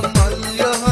Malla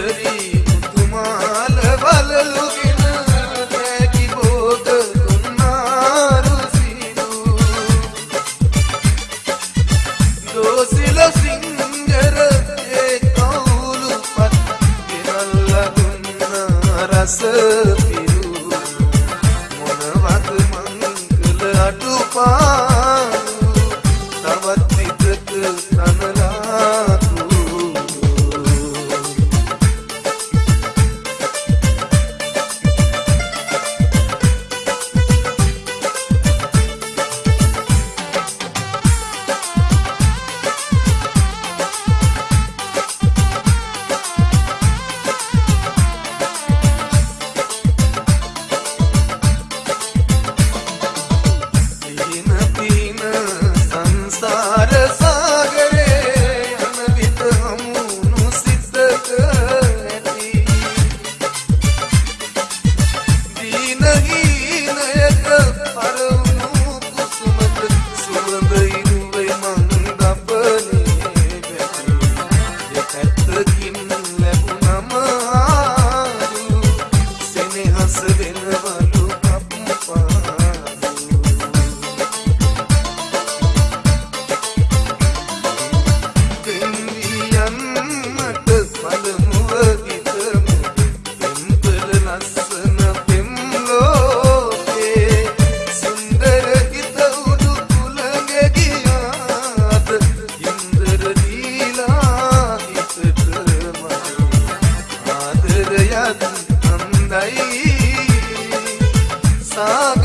Sri সক